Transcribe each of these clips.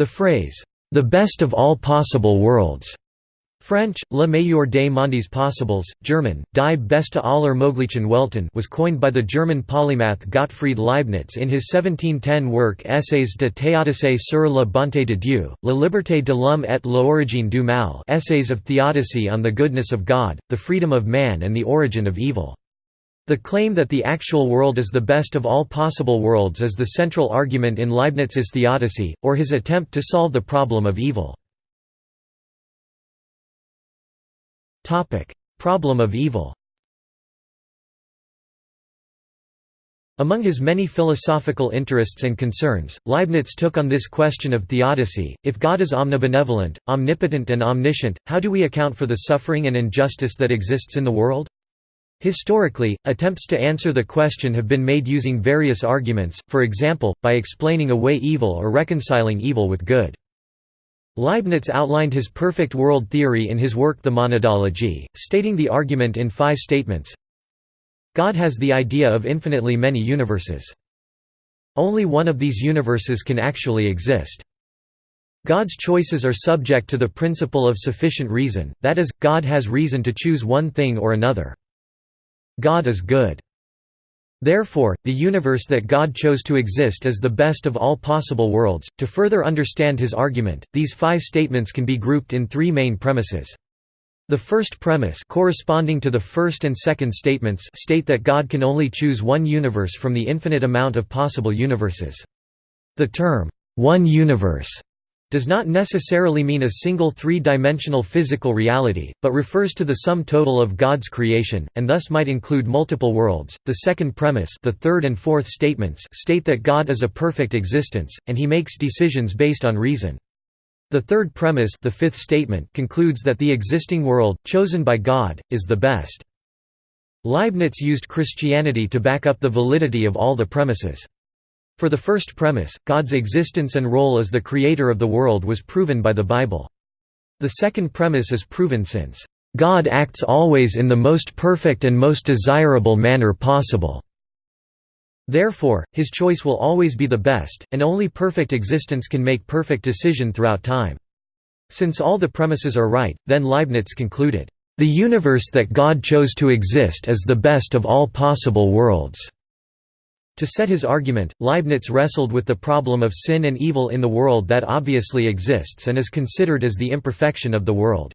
The phrase, "'the best of all possible worlds' French, Le meilleur des mondes possibles, German, Die beste aller möglichen Welten was coined by the German polymath Gottfried Leibniz in his 1710 work Essais de théodicée sur la bonté de Dieu, la liberté de l'homme et l'origine du mal Essays of Theodicy on the Goodness of God, the Freedom of Man and the Origin of Evil. The claim that the actual world is the best of all possible worlds is the central argument in Leibniz's theodicy, or his attempt to solve the problem of evil. Problem of evil Among his many philosophical interests and concerns, Leibniz took on this question of theodicy, if God is omnibenevolent, omnipotent and omniscient, how do we account for the suffering and injustice that exists in the world? Historically, attempts to answer the question have been made using various arguments, for example, by explaining away evil or reconciling evil with good. Leibniz outlined his perfect world theory in his work The Monadology, stating the argument in five statements. God has the idea of infinitely many universes. Only one of these universes can actually exist. God's choices are subject to the principle of sufficient reason, that is, God has reason to choose one thing or another. God is good. Therefore, the universe that God chose to exist is the best of all possible worlds. To further understand his argument, these five statements can be grouped in three main premises. The first premise corresponding to the first and second statements state that God can only choose one universe from the infinite amount of possible universes. The term, one universe does not necessarily mean a single three-dimensional physical reality, but refers to the sum total of God's creation, and thus might include multiple worlds. The second premise the third and fourth statements state that God is a perfect existence, and he makes decisions based on reason. The third premise the fifth statement concludes that the existing world, chosen by God, is the best. Leibniz used Christianity to back up the validity of all the premises. For the first premise, God's existence and role as the creator of the world was proven by the Bible. The second premise is proven since, "...God acts always in the most perfect and most desirable manner possible." Therefore, his choice will always be the best, and only perfect existence can make perfect decision throughout time. Since all the premises are right, then Leibniz concluded, "...the universe that God chose to exist is the best of all possible worlds." To set his argument, Leibniz wrestled with the problem of sin and evil in the world that obviously exists and is considered as the imperfection of the world.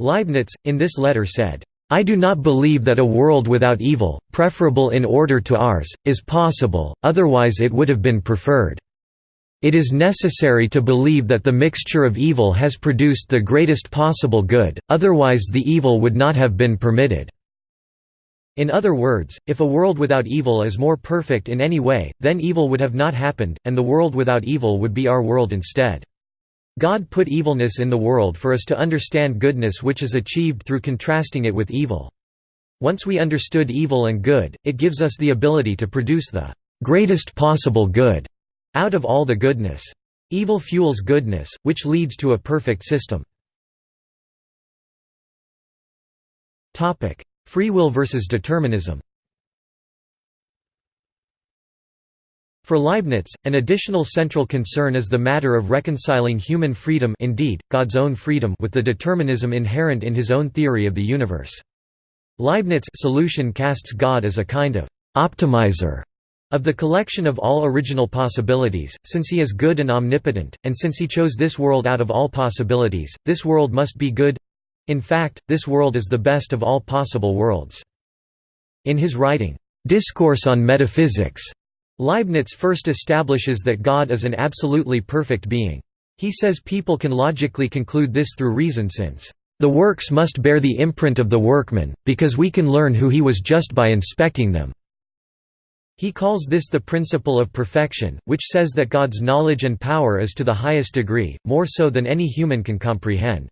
Leibniz, in this letter said, I do not believe that a world without evil, preferable in order to ours, is possible, otherwise it would have been preferred. It is necessary to believe that the mixture of evil has produced the greatest possible good, otherwise the evil would not have been permitted. In other words, if a world without evil is more perfect in any way, then evil would have not happened, and the world without evil would be our world instead. God put evilness in the world for us to understand goodness which is achieved through contrasting it with evil. Once we understood evil and good, it gives us the ability to produce the greatest possible good out of all the goodness. Evil fuels goodness, which leads to a perfect system. Free will versus determinism For Leibniz, an additional central concern is the matter of reconciling human freedom indeed, God's own freedom with the determinism inherent in his own theory of the universe. Leibniz' solution casts God as a kind of «optimizer» of the collection of all original possibilities, since he is good and omnipotent, and since he chose this world out of all possibilities, this world must be good in fact, this world is the best of all possible worlds. In his writing, Discourse on Metaphysics, Leibniz first establishes that God is an absolutely perfect being. He says people can logically conclude this through reason since, "...the works must bear the imprint of the workman, because we can learn who he was just by inspecting them." He calls this the principle of perfection, which says that God's knowledge and power is to the highest degree, more so than any human can comprehend.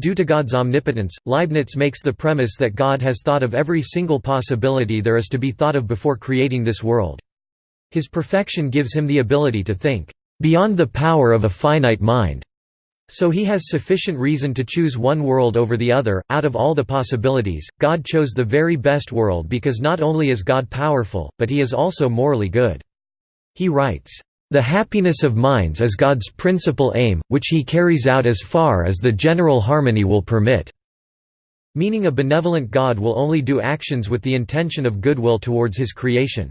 Due to God's omnipotence, Leibniz makes the premise that God has thought of every single possibility there is to be thought of before creating this world. His perfection gives him the ability to think, "...beyond the power of a finite mind." So he has sufficient reason to choose one world over the other. Out of all the possibilities, God chose the very best world because not only is God powerful, but he is also morally good. He writes, The happiness of minds is God's principal aim, which he carries out as far as the general harmony will permit." Meaning a benevolent God will only do actions with the intention of goodwill towards his creation.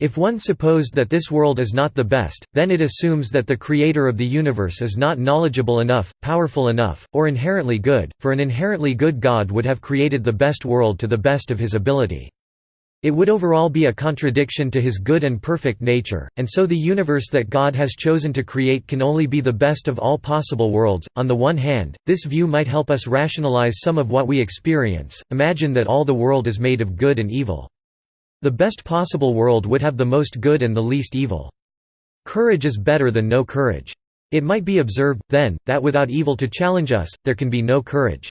If one supposed that this world is not the best, then it assumes that the creator of the universe is not knowledgeable enough, powerful enough, or inherently good, for an inherently good God would have created the best world to the best of his ability. It would overall be a contradiction to his good and perfect nature, and so the universe that God has chosen to create can only be the best of all possible worlds. On the one hand, this view might help us rationalize some of what we experience. Imagine that all the world is made of good and evil. The best possible world would have the most good and the least evil. Courage is better than no courage. It might be observed, then, that without evil to challenge us, there can be no courage.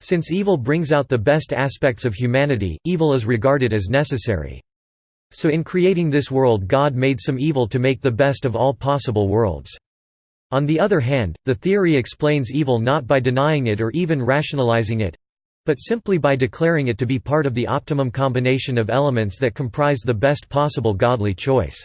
Since evil brings out the best aspects of humanity, evil is regarded as necessary. So in creating this world God made some evil to make the best of all possible worlds. On the other hand, the theory explains evil not by denying it or even rationalizing it, but simply by declaring it to be part of the optimum combination of elements that comprise the best possible godly choice.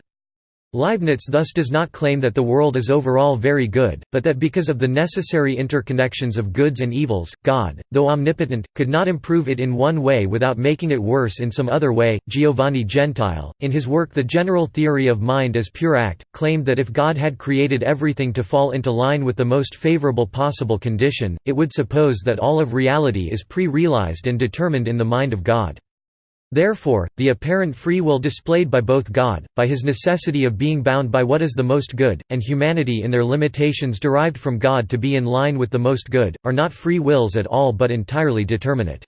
Leibniz thus does not claim that the world is overall very good, but that because of the necessary interconnections of goods and evils, God, though omnipotent, could not improve it in one way without making it worse in some other way. Giovanni Gentile, in his work The General Theory of Mind as Pure Act, claimed that if God had created everything to fall into line with the most favorable possible condition, it would suppose that all of reality is pre-realized and determined in the mind of God. Therefore, the apparent free will displayed by both God, by his necessity of being bound by what is the most good, and humanity in their limitations derived from God to be in line with the most good, are not free wills at all but entirely determinate.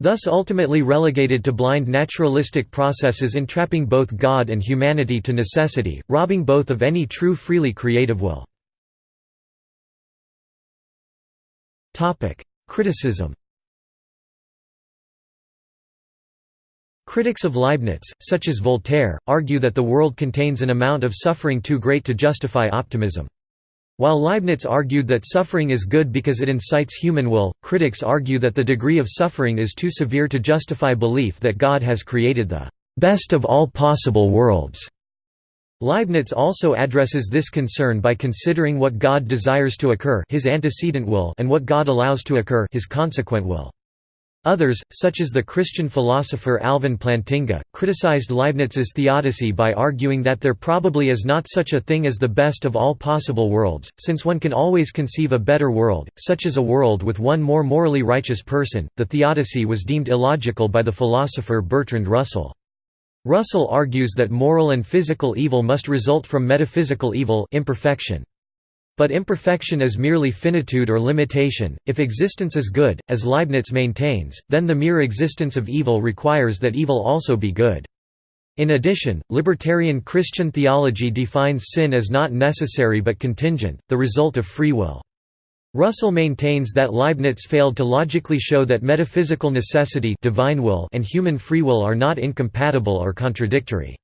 Thus ultimately relegated to blind naturalistic processes entrapping both God and humanity to necessity, robbing both of any true freely creative will. Criticism Critics of Leibniz, such as Voltaire, argue that the world contains an amount of suffering too great to justify optimism. While Leibniz argued that suffering is good because it incites human will, critics argue that the degree of suffering is too severe to justify belief that God has created the best of all possible worlds. Leibniz also addresses this concern by considering what God desires to occur his antecedent will and what God allows to occur his consequent will. Others, such as the Christian philosopher Alvin Plantinga, criticized Leibniz's theodicy by arguing that there probably is not such a thing as the best of all possible worlds, since one can always conceive a better world, such as a world with one more morally righteous person. The theodicy was deemed illogical by the philosopher Bertrand Russell. Russell argues that moral and physical evil must result from metaphysical evil imperfection. But imperfection is merely finitude or limitation. If existence is good, as Leibniz maintains, then the mere existence of evil requires that evil also be good. In addition, libertarian Christian theology defines sin as not necessary but contingent, the result of free will. Russell maintains that Leibniz failed to logically show that metaphysical necessity divine will and human free will are not incompatible or contradictory.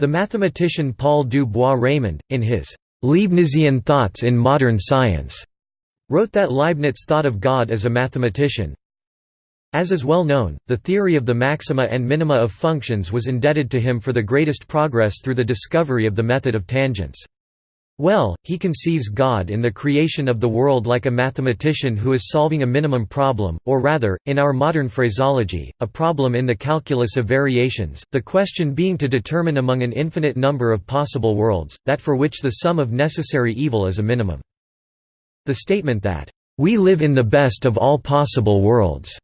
The mathematician Paul du Bois-Reymond, in his Leibnizian Thoughts in Modern Science, wrote that Leibniz thought of God as a mathematician. As is well known, the theory of the maxima and minima of functions was indebted to him for the greatest progress through the discovery of the method of tangents. Well, he conceives God in the creation of the world like a mathematician who is solving a minimum problem, or rather, in our modern phraseology, a problem in the calculus of variations, the question being to determine among an infinite number of possible worlds, that for which the sum of necessary evil is a minimum. The statement that, "...we live in the best of all possible worlds,"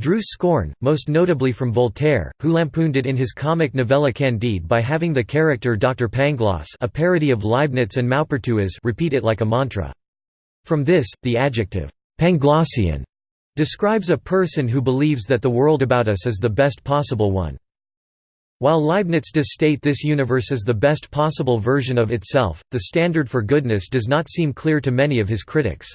drew scorn, most notably from Voltaire, who lampooned it in his comic novella Candide by having the character Dr. Pangloss a parody of Leibniz and Maupertuis repeat it like a mantra. From this, the adjective, Panglossian, describes a person who believes that the world about us is the best possible one. While Leibniz does state this universe is the best possible version of itself, the standard for goodness does not seem clear to many of his critics.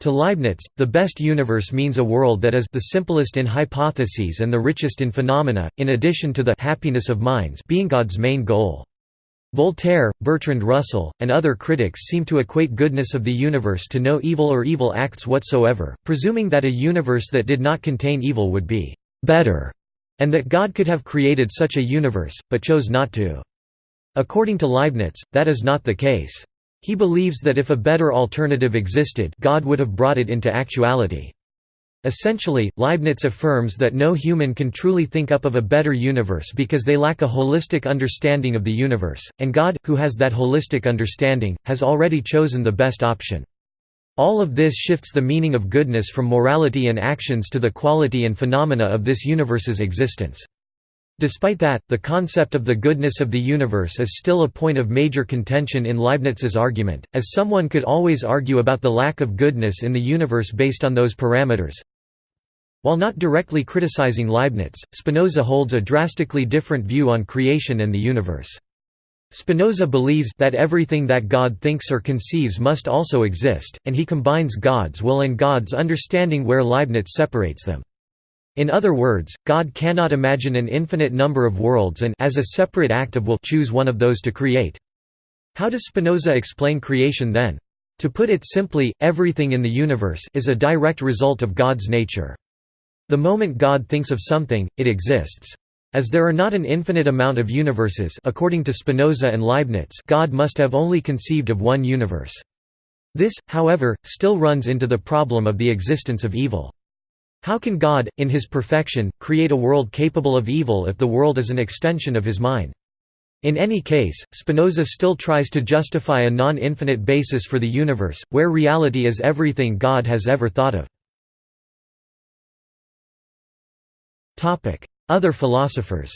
To Leibniz, the best universe means a world that is the simplest in hypotheses and the richest in phenomena, in addition to the happiness of minds being God's main goal. Voltaire, Bertrand Russell, and other critics seem to equate goodness of the universe to no evil or evil acts whatsoever, presuming that a universe that did not contain evil would be «better», and that God could have created such a universe, but chose not to. According to Leibniz, that is not the case. He believes that if a better alternative existed God would have brought it into actuality. Essentially, Leibniz affirms that no human can truly think up of a better universe because they lack a holistic understanding of the universe, and God, who has that holistic understanding, has already chosen the best option. All of this shifts the meaning of goodness from morality and actions to the quality and phenomena of this universe's existence. Despite that, the concept of the goodness of the universe is still a point of major contention in Leibniz's argument, as someone could always argue about the lack of goodness in the universe based on those parameters. While not directly criticizing Leibniz, Spinoza holds a drastically different view on creation and the universe. Spinoza believes that everything that God thinks or conceives must also exist, and he combines God's will and God's understanding where Leibniz separates them. In other words, God cannot imagine an infinite number of worlds and as a separate act of will choose one of those to create. How does Spinoza explain creation then? To put it simply, everything in the universe is a direct result of God's nature. The moment God thinks of something, it exists. As there are not an infinite amount of universes according to Spinoza and Leibniz God must have only conceived of one universe. This, however, still runs into the problem of the existence of evil. How can God, in his perfection, create a world capable of evil if the world is an extension of his mind? In any case, Spinoza still tries to justify a non-infinite basis for the universe, where reality is everything God has ever thought of. Other philosophers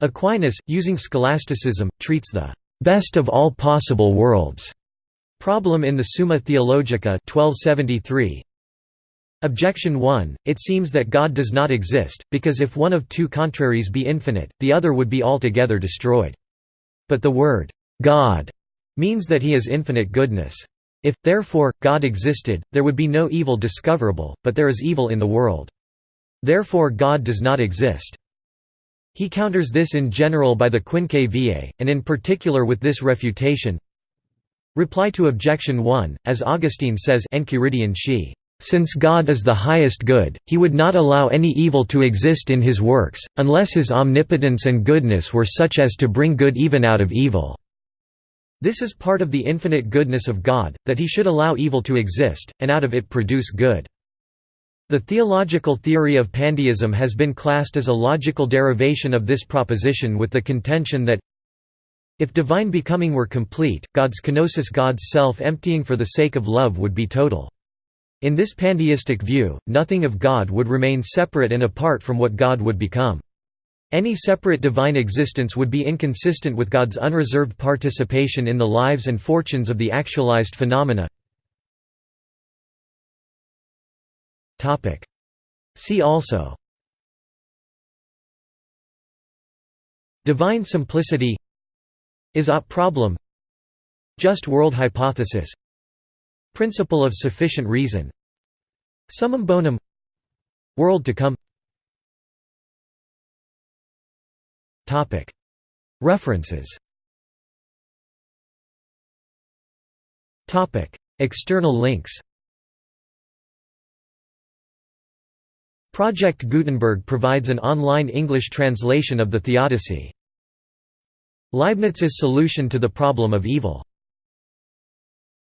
Aquinas, using scholasticism, treats the best of all possible worlds Problem in the Summa Theologica 1273. Objection 1, it seems that God does not exist, because if one of two contraries be infinite, the other would be altogether destroyed. But the word, God, means that he is infinite goodness. If, therefore, God existed, there would be no evil discoverable, but there is evil in the world. Therefore God does not exist. He counters this in general by the Quinque Viae, and in particular with this refutation, Reply to objection 1, as Augustine says Enchiridion she, "...since God is the highest good, he would not allow any evil to exist in his works, unless his omnipotence and goodness were such as to bring good even out of evil." This is part of the infinite goodness of God, that he should allow evil to exist, and out of it produce good. The theological theory of pandeism has been classed as a logical derivation of this proposition with the contention that if divine becoming were complete, God's kenosis God's self-emptying for the sake of love would be total. In this pandeistic view, nothing of God would remain separate and apart from what God would become. Any separate divine existence would be inconsistent with God's unreserved participation in the lives and fortunes of the actualized phenomena. See also Divine simplicity is-OP problem. Just world hypothesis. Principle of sufficient reason. Summum bonum. World to come. References. External links. Project Gutenberg provides an online English translation of the Theodicy. Leibniz's solution to the problem of evil